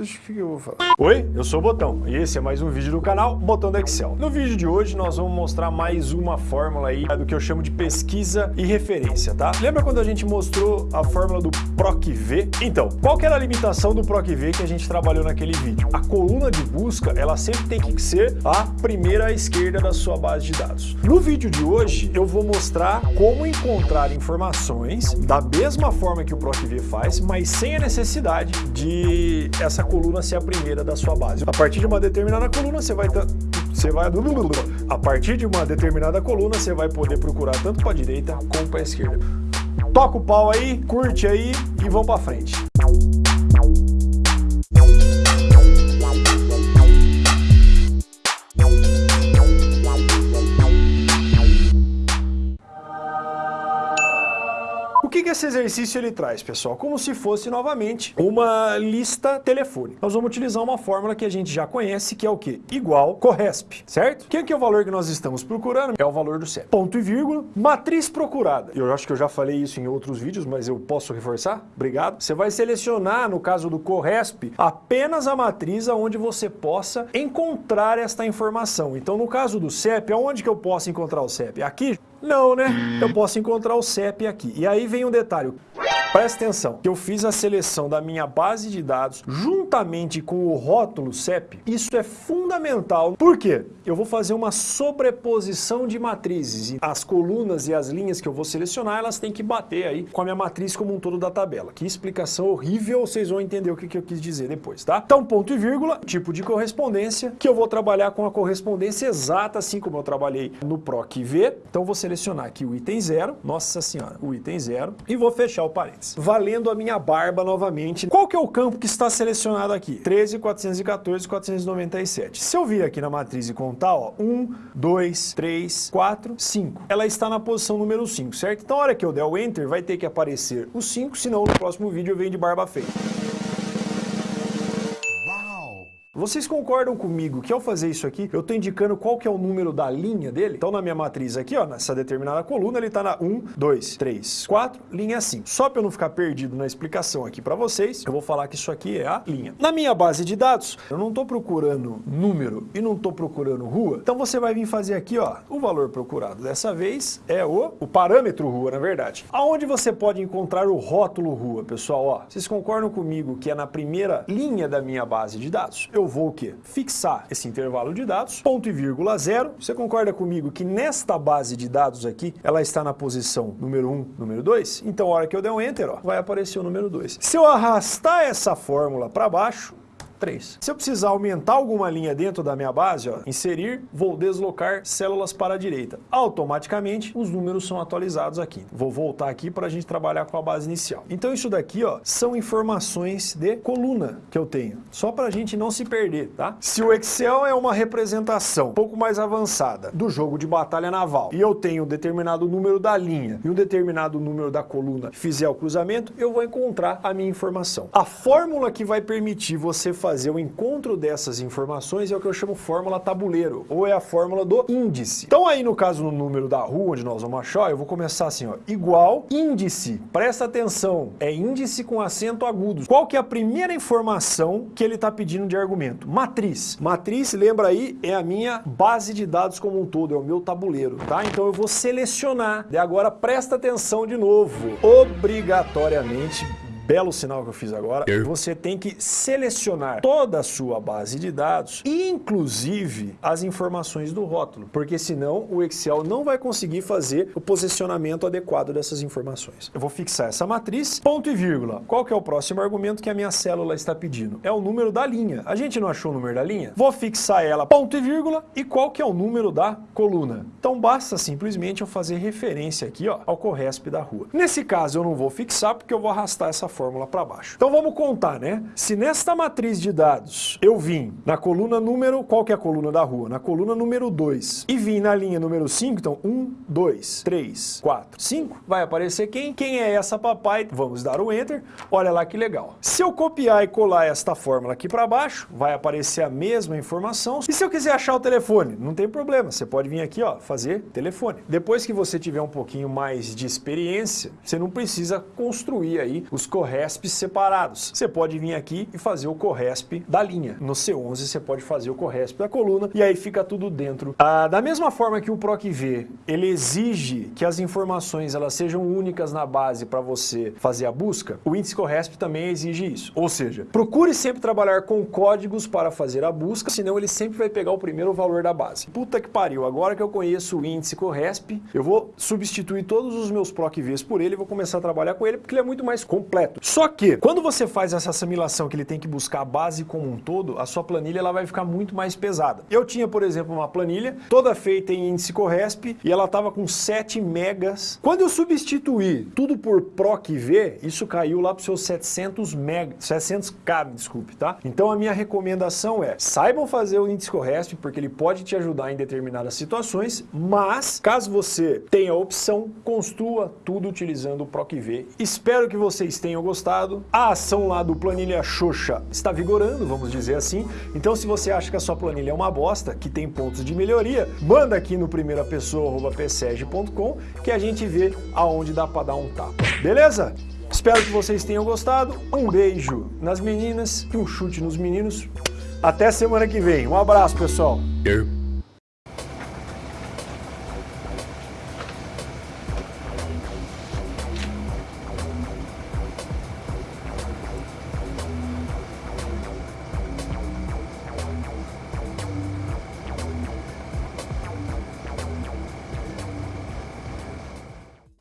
Acho que eu vou falar. Oi, eu sou o Botão e esse é mais um vídeo do canal Botão do Excel. No vídeo de hoje nós vamos mostrar mais uma fórmula aí do que eu chamo de pesquisa e referência, tá? Lembra quando a gente mostrou a fórmula do PROC-V? Então, qual que era a limitação do PROC-V que a gente trabalhou naquele vídeo? A coluna de busca, ela sempre tem que ser a primeira à esquerda da sua base de dados. No vídeo de hoje, eu vou mostrar como encontrar informações da mesma forma que o PROC-V faz, mas sem a necessidade de essa coluna ser a primeira da sua base. A partir de uma determinada coluna, você vai você vai a partir de uma determinada coluna, você vai poder procurar tanto para a direita como para a esquerda. Toca o pau aí, curte aí e vamos para frente. Esse exercício ele traz, pessoal? Como se fosse, novamente, uma lista telefônica. Nós vamos utilizar uma fórmula que a gente já conhece, que é o quê? Igual Corresp, certo? Quem que é o valor que nós estamos procurando? É o valor do CEP. Ponto e vírgula, matriz procurada. Eu acho que eu já falei isso em outros vídeos, mas eu posso reforçar? Obrigado. Você vai selecionar, no caso do Corresp, apenas a matriz onde você possa encontrar esta informação. Então, no caso do CEP, aonde que eu posso encontrar o CEP? Aqui? Não, né? Eu posso encontrar o CEP aqui. E aí vem um detalhe. Presta atenção, eu fiz a seleção da minha base de dados juntamente com o rótulo CEP. Isso é fundamental. Por quê? Eu vou fazer uma sobreposição de matrizes. As colunas e as linhas que eu vou selecionar, elas têm que bater aí com a minha matriz como um todo da tabela. Que explicação horrível, vocês vão entender o que, que eu quis dizer depois, tá? Então, ponto e vírgula, tipo de correspondência, que eu vou trabalhar com a correspondência exata, assim como eu trabalhei no PROC-V. Então, vou selecionar aqui o item zero, nossa senhora, o item zero, e vou fechar o parênteses valendo a minha barba novamente. Qual que é o campo que está selecionado aqui? 13, 414, 497. Se eu vir aqui na matriz e contar, ó, 1, 2, 3, 4, 5. Ela está na posição número 5, certo? Então, a hora que eu der o Enter, vai ter que aparecer o 5, senão no próximo vídeo eu venho de barba feita. Vocês concordam comigo que ao fazer isso aqui, eu estou indicando qual que é o número da linha dele? Então na minha matriz aqui, ó, nessa determinada coluna, ele está na 1, 2, 3, 4, linha 5. Só para eu não ficar perdido na explicação aqui para vocês, eu vou falar que isso aqui é a linha. Na minha base de dados, eu não estou procurando número e não estou procurando rua, então você vai vir fazer aqui, ó, o valor procurado dessa vez é o, o parâmetro rua, na verdade. Aonde você pode encontrar o rótulo rua, pessoal, ó, vocês concordam comigo que é na primeira linha da minha base de dados? Eu vou o quê? Fixar esse intervalo de dados, ponto e vírgula zero. Você concorda comigo que nesta base de dados aqui, ela está na posição número 1, um, número 2? Então, a hora que eu der um Enter, ó, vai aparecer o número 2. Se eu arrastar essa fórmula para baixo, 3. Se eu precisar aumentar alguma linha dentro da minha base, ó, inserir, vou deslocar células para a direita. Automaticamente, os números são atualizados aqui. Vou voltar aqui para a gente trabalhar com a base inicial. Então isso daqui ó, são informações de coluna que eu tenho, só para a gente não se perder, tá? Se o Excel é uma representação um pouco mais avançada do jogo de batalha naval e eu tenho um determinado número da linha e um determinado número da coluna, fizer o cruzamento, eu vou encontrar a minha informação. A fórmula que vai permitir você fazer fazer o encontro dessas informações é o que eu chamo fórmula tabuleiro, ou é a fórmula do índice. Então aí no caso no número da rua, onde nós vamos achar, eu vou começar assim, ó, igual índice. Presta atenção, é índice com acento agudo. Qual que é a primeira informação que ele está pedindo de argumento? Matriz. Matriz, lembra aí, é a minha base de dados como um todo, é o meu tabuleiro, tá? Então eu vou selecionar. E agora presta atenção de novo. Obrigatoriamente belo sinal que eu fiz agora, você tem que selecionar toda a sua base de dados, inclusive as informações do rótulo, porque senão o Excel não vai conseguir fazer o posicionamento adequado dessas informações. Eu vou fixar essa matriz, ponto e vírgula. Qual que é o próximo argumento que a minha célula está pedindo? É o número da linha. A gente não achou o número da linha? Vou fixar ela, ponto e vírgula, e qual que é o número da coluna? Então basta simplesmente eu fazer referência aqui ó, ao Corresp da rua. Nesse caso eu não vou fixar porque eu vou arrastar essa fórmula para baixo. Então vamos contar, né? Se nesta matriz de dados eu vim na coluna número, qual que é a coluna da rua? Na coluna número 2 e vim na linha número 5, então 1, 2, 3, 4, 5, vai aparecer quem? Quem é essa papai? Vamos dar o Enter, olha lá que legal. Se eu copiar e colar esta fórmula aqui para baixo, vai aparecer a mesma informação. E se eu quiser achar o telefone? Não tem problema, você pode vir aqui, ó, fazer telefone. Depois que você tiver um pouquinho mais de experiência, você não precisa construir aí os corretos corresps separados. Você pode vir aqui e fazer o corresp da linha. No C11 você pode fazer o corresp da coluna e aí fica tudo dentro. Ah, da mesma forma que o PROC-V, ele exige que as informações elas sejam únicas na base para você fazer a busca, o índice corresp também exige isso. Ou seja, procure sempre trabalhar com códigos para fazer a busca, senão ele sempre vai pegar o primeiro valor da base. Puta que pariu, agora que eu conheço o índice corresp, eu vou substituir todos os meus PROC-Vs por ele e vou começar a trabalhar com ele porque ele é muito mais completo. Só que, quando você faz essa assimilação que ele tem que buscar a base como um todo, a sua planilha ela vai ficar muito mais pesada. Eu tinha, por exemplo, uma planilha toda feita em índice corresp e ela estava com 7 megas. Quando eu substituí tudo por PROC-V, isso caiu lá para os seus 700 mega, 700k, desculpe, tá? Então a minha recomendação é, saibam fazer o índice corresp porque ele pode te ajudar em determinadas situações, mas caso você tenha a opção, construa tudo utilizando o PROC-V. Espero que vocês tenham gostado. A ação lá do Planilha Xoxa está vigorando, vamos dizer assim. Então se você acha que a sua planilha é uma bosta, que tem pontos de melhoria, manda aqui no primeirapessoa.pseg.com que a gente vê aonde dá para dar um tapa. Beleza? Espero que vocês tenham gostado. Um beijo nas meninas e um chute nos meninos. Até semana que vem. Um abraço, pessoal.